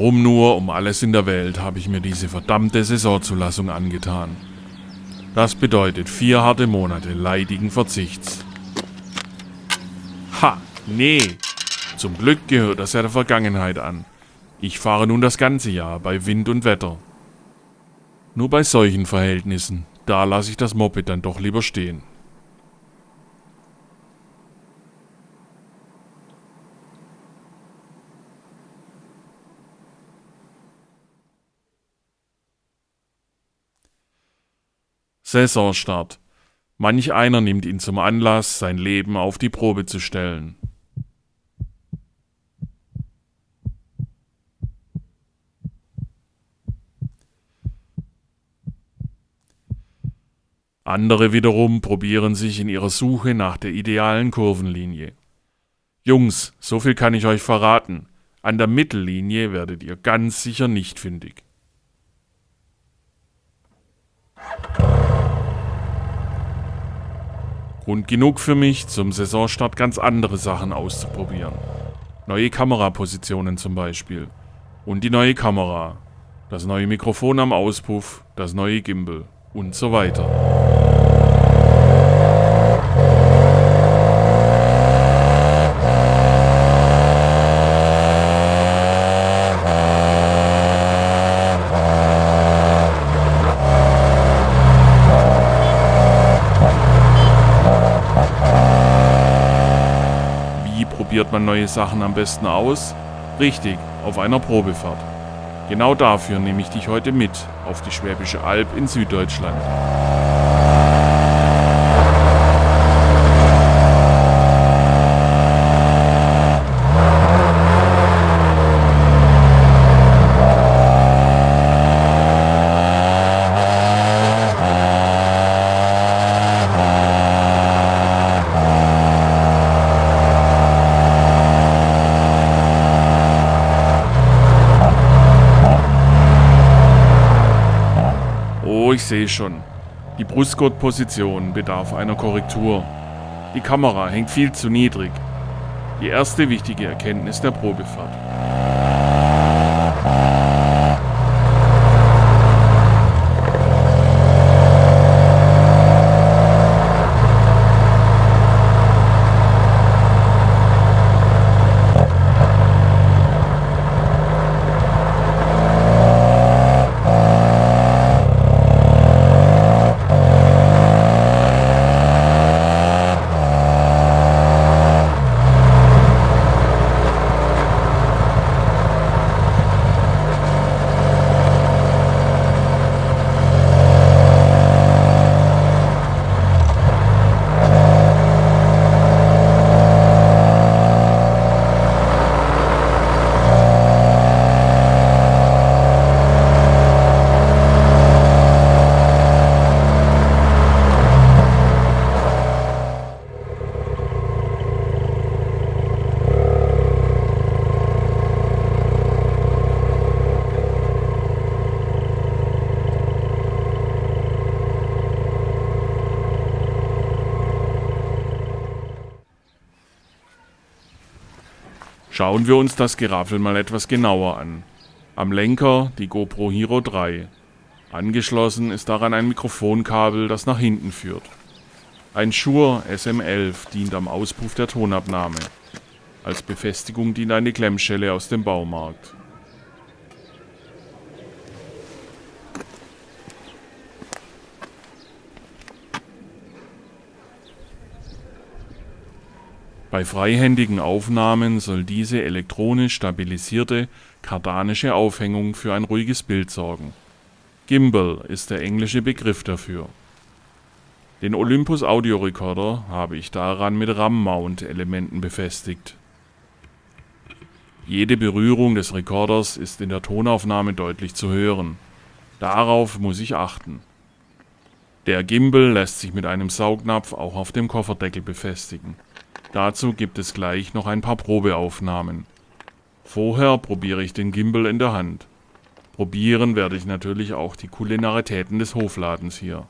Warum nur um alles in der Welt habe ich mir diese verdammte Saisonzulassung angetan? Das bedeutet vier harte Monate leidigen Verzichts. Ha, nee. Zum Glück gehört das ja der Vergangenheit an. Ich fahre nun das ganze Jahr bei Wind und Wetter. Nur bei solchen Verhältnissen, da lasse ich das Moped dann doch lieber stehen. Saisonstart. Manch einer nimmt ihn zum Anlass, sein Leben auf die Probe zu stellen. Andere wiederum probieren sich in ihrer Suche nach der idealen Kurvenlinie. Jungs, so viel kann ich euch verraten. An der Mittellinie werdet ihr ganz sicher nicht fündig. Grund genug für mich, zum Saisonstart ganz andere Sachen auszuprobieren. Neue Kamerapositionen zum Beispiel. Und die neue Kamera. Das neue Mikrofon am Auspuff, das neue Gimbal und so weiter. Wie probiert man neue Sachen am besten aus? Richtig, auf einer Probefahrt. Genau dafür nehme ich dich heute mit auf die Schwäbische Alb in Süddeutschland. Oh, ich sehe schon. Die Brustgurtposition bedarf einer Korrektur. Die Kamera hängt viel zu niedrig. Die erste wichtige Erkenntnis der Probefahrt. Schauen wir uns das Geraffel mal etwas genauer an. Am Lenker die GoPro Hero 3. Angeschlossen ist daran ein Mikrofonkabel, das nach hinten führt. Ein Shure SM11 dient am Auspuff der Tonabnahme. Als Befestigung dient eine Klemmschelle aus dem Baumarkt. Bei freihändigen Aufnahmen soll diese elektronisch stabilisierte kardanische Aufhängung für ein ruhiges Bild sorgen. Gimbal ist der englische Begriff dafür. Den Olympus Audiorekorder habe ich daran mit RAM-Mount-Elementen befestigt. Jede Berührung des Rekorders ist in der Tonaufnahme deutlich zu hören. Darauf muss ich achten. Der Gimbal lässt sich mit einem Saugnapf auch auf dem Kofferdeckel befestigen. Dazu gibt es gleich noch ein paar Probeaufnahmen. Vorher probiere ich den Gimbal in der Hand. Probieren werde ich natürlich auch die Kulinaritäten des Hofladens hier.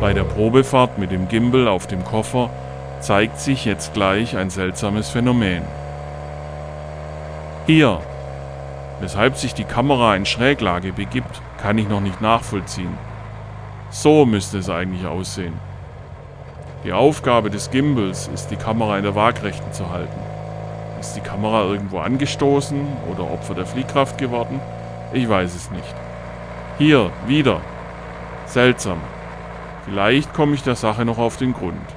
Bei der Probefahrt mit dem Gimbal auf dem Koffer zeigt sich jetzt gleich ein seltsames Phänomen. Hier, weshalb sich die Kamera in Schräglage begibt, kann ich noch nicht nachvollziehen. So müsste es eigentlich aussehen. Die Aufgabe des Gimbals ist, die Kamera in der Waagrechten zu halten. Ist die Kamera irgendwo angestoßen oder Opfer der Fliehkraft geworden? Ich weiß es nicht. Hier, wieder. Seltsam. Vielleicht komme ich der Sache noch auf den Grund.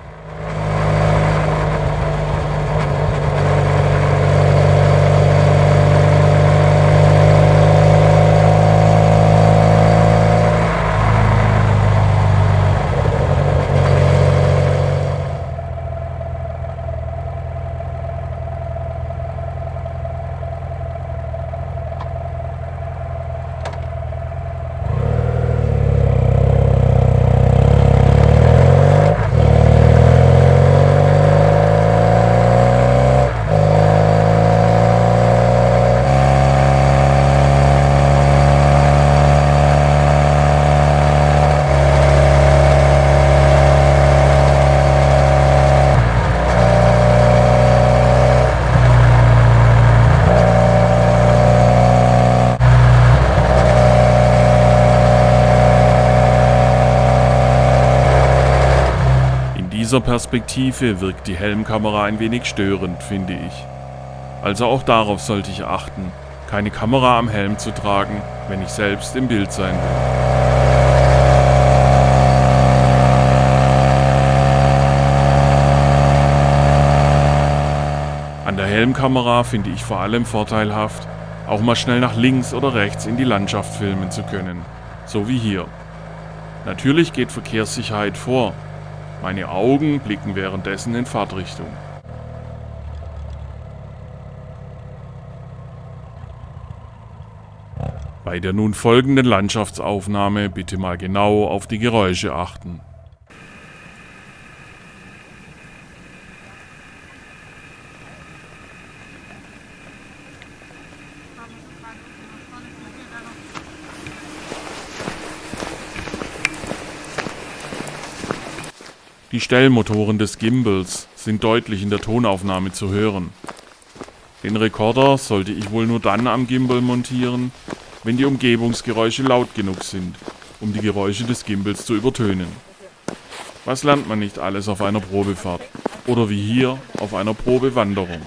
Dieser Perspektive wirkt die Helmkamera ein wenig störend, finde ich. Also auch darauf sollte ich achten, keine Kamera am Helm zu tragen, wenn ich selbst im Bild sein will. An der Helmkamera finde ich vor allem vorteilhaft, auch mal schnell nach links oder rechts in die Landschaft filmen zu können, so wie hier. Natürlich geht Verkehrssicherheit vor, meine Augen blicken währenddessen in Fahrtrichtung. Bei der nun folgenden Landschaftsaufnahme bitte mal genau auf die Geräusche achten. Die Stellmotoren des Gimbals sind deutlich in der Tonaufnahme zu hören. Den Rekorder sollte ich wohl nur dann am Gimbal montieren, wenn die Umgebungsgeräusche laut genug sind, um die Geräusche des Gimbals zu übertönen. Was lernt man nicht alles auf einer Probefahrt? Oder wie hier auf einer Probewanderung?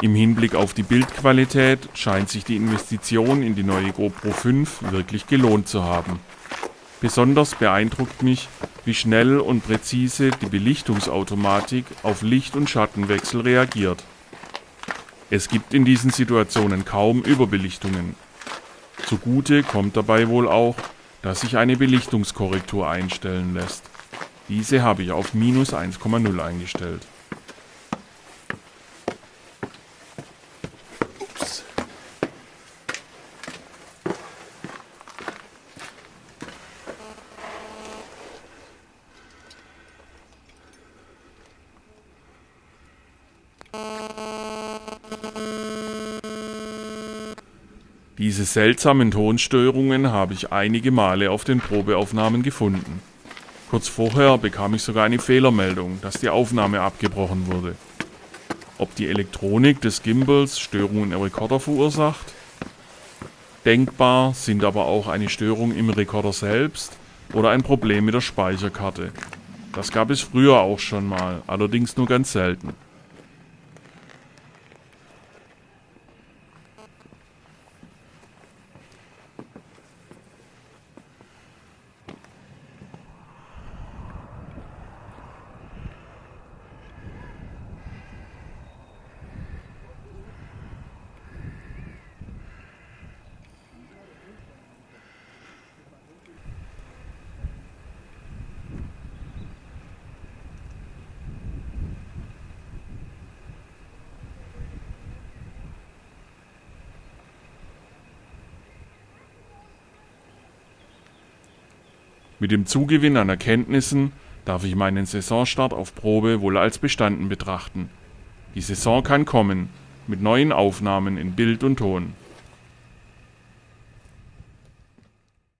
Im Hinblick auf die Bildqualität scheint sich die Investition in die neue GoPro 5 wirklich gelohnt zu haben. Besonders beeindruckt mich, wie schnell und präzise die Belichtungsautomatik auf Licht- und Schattenwechsel reagiert. Es gibt in diesen Situationen kaum Überbelichtungen. Zugute kommt dabei wohl auch, dass sich eine Belichtungskorrektur einstellen lässt. Diese habe ich auf minus 1,0 eingestellt. Diese seltsamen Tonstörungen habe ich einige Male auf den Probeaufnahmen gefunden. Kurz vorher bekam ich sogar eine Fehlermeldung, dass die Aufnahme abgebrochen wurde. Ob die Elektronik des Gimbals Störungen im Rekorder verursacht? Denkbar sind aber auch eine Störung im Rekorder selbst oder ein Problem mit der Speicherkarte. Das gab es früher auch schon mal, allerdings nur ganz selten. Mit dem Zugewinn an Erkenntnissen darf ich meinen Saisonstart auf Probe wohl als bestanden betrachten. Die Saison kann kommen, mit neuen Aufnahmen in Bild und Ton